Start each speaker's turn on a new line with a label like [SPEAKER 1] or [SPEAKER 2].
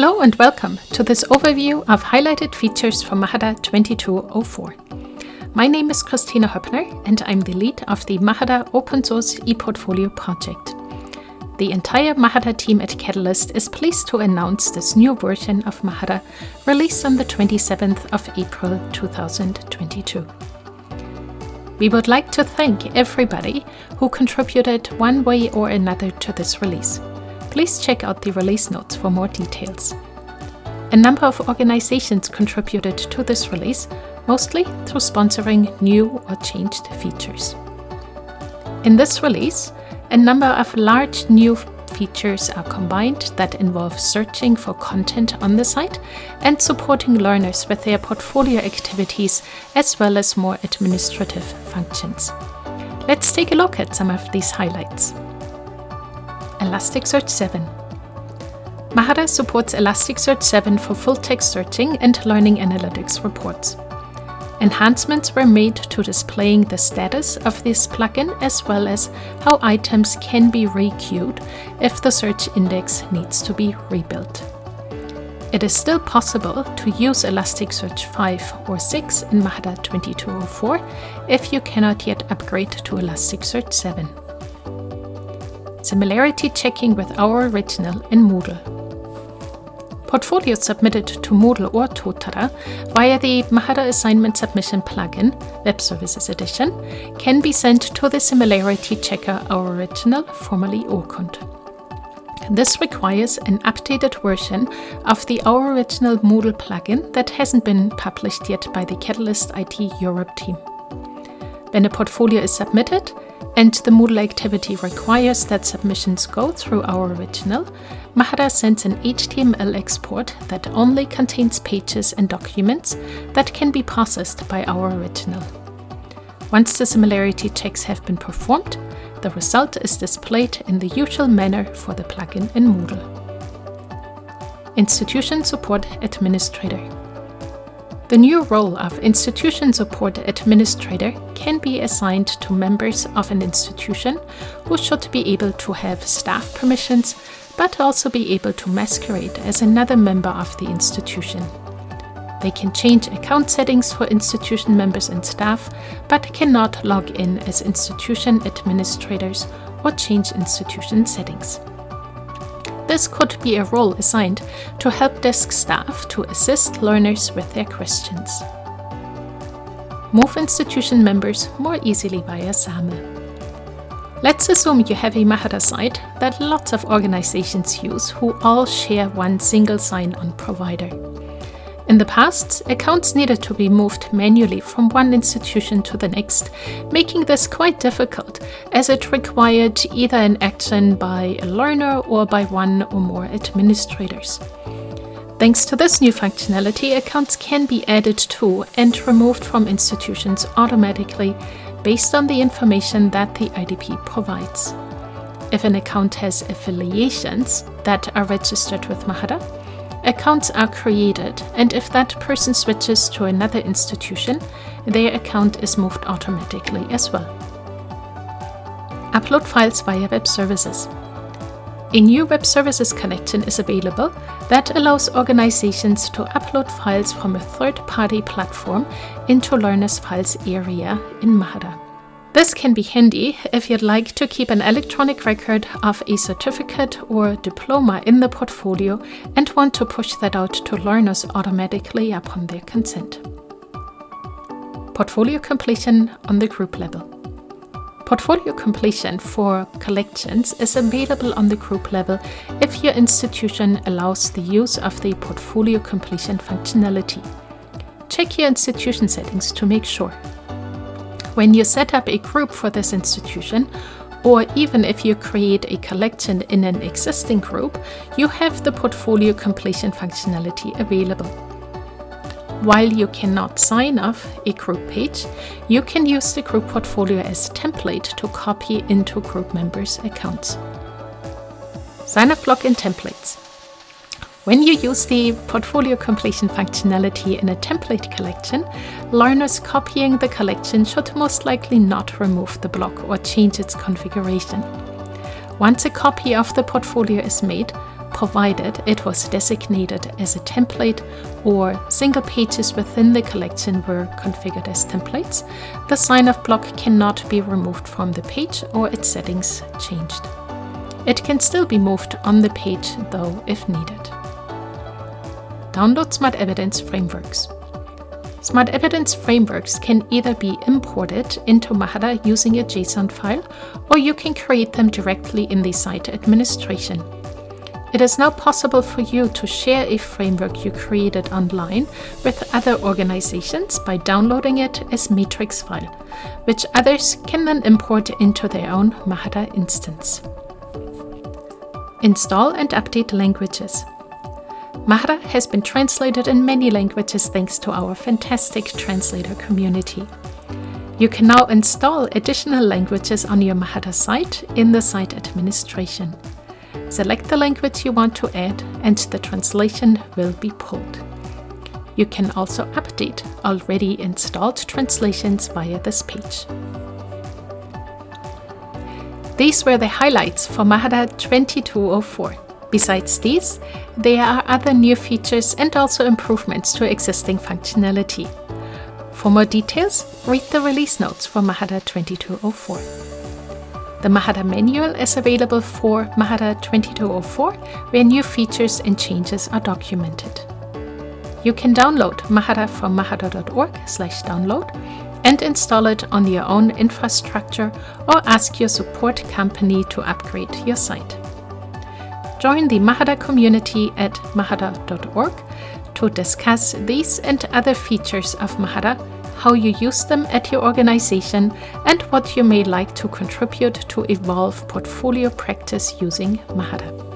[SPEAKER 1] Hello and welcome to this overview of highlighted features from Mahara 2204. My name is Kristina Hoeppner and I'm the lead of the Mahara open source ePortfolio project. The entire Mahara team at Catalyst is pleased to announce this new version of Mahara released on the 27th of April 2022. We would like to thank everybody who contributed one way or another to this release. Please check out the release notes for more details. A number of organizations contributed to this release, mostly through sponsoring new or changed features. In this release, a number of large new features are combined that involve searching for content on the site and supporting learners with their portfolio activities as well as more administrative functions. Let's take a look at some of these highlights. Elasticsearch 7. Mahara supports Elasticsearch 7 for full-text searching and learning analytics reports. Enhancements were made to displaying the status of this plugin as well as how items can be requeued if the search index needs to be rebuilt. It is still possible to use Elasticsearch 5 or 6 in Mahara 2204 if you cannot yet upgrade to Elasticsearch 7 similarity checking with Ouriginal in Moodle. Portfolios submitted to Moodle or Totara via the Mahara Assignment Submission plugin, Web Services Edition, can be sent to the Similarity Checker Ouriginal, formerly Urkund. This requires an updated version of the Ouriginal Moodle plugin that hasn't been published yet by the Catalyst IT Europe team. When a portfolio is submitted, and the Moodle activity requires that submissions go through Ouriginal, Mahara sends an HTML export that only contains pages and documents that can be processed by Ouriginal. Once the similarity checks have been performed, the result is displayed in the usual manner for the plugin in Moodle. Institution Support Administrator the new role of Institution Support Administrator can be assigned to members of an institution who should be able to have staff permissions, but also be able to masquerade as another member of the institution. They can change account settings for institution members and staff, but cannot log in as institution administrators or change institution settings. This could be a role assigned to help desk staff to assist learners with their questions. Move institution members more easily via SAML. Let's assume you have a Mahara site that lots of organizations use who all share one single sign-on provider. In the past, accounts needed to be moved manually from one institution to the next, making this quite difficult as it required either an action by a learner or by one or more administrators. Thanks to this new functionality, accounts can be added to and removed from institutions automatically based on the information that the IDP provides. If an account has affiliations that are registered with Mahara, Accounts are created, and if that person switches to another institution, their account is moved automatically as well. Upload files via web services. A new web services connection is available that allows organizations to upload files from a third-party platform into Learner's Files area in Mahara. This can be handy if you'd like to keep an electronic record of a certificate or diploma in the portfolio and want to push that out to learners automatically upon their consent. Portfolio completion on the group level. Portfolio completion for collections is available on the group level if your institution allows the use of the portfolio completion functionality. Check your institution settings to make sure when you set up a group for this institution, or even if you create a collection in an existing group, you have the portfolio completion functionality available. While you cannot sign off a group page, you can use the group portfolio as template to copy into group members' accounts. Sign up block login templates. When you use the portfolio completion functionality in a template collection, learners copying the collection should most likely not remove the block or change its configuration. Once a copy of the portfolio is made, provided it was designated as a template or single pages within the collection were configured as templates, the sign-off block cannot be removed from the page or its settings changed. It can still be moved on the page though if needed. Download Smart Evidence Frameworks Smart Evidence frameworks can either be imported into Mahara using a JSON file, or you can create them directly in the site administration. It is now possible for you to share a framework you created online with other organizations by downloading it as a matrix file, which others can then import into their own Mahara instance. Install and update languages. Mahara has been translated in many languages thanks to our fantastic translator community. You can now install additional languages on your Mahara site in the site administration. Select the language you want to add and the translation will be pulled. You can also update already installed translations via this page. These were the highlights for Mahara 2204. Besides these, there are other new features and also improvements to existing functionality. For more details, read the release notes for Mahara 2204. The Mahara manual is available for Mahara 2204, where new features and changes are documented. You can download Mahara from mahara.org download and install it on your own infrastructure or ask your support company to upgrade your site. Join the Mahara community at mahara.org to discuss these and other features of Mahara, how you use them at your organization, and what you may like to contribute to evolve portfolio practice using Mahara.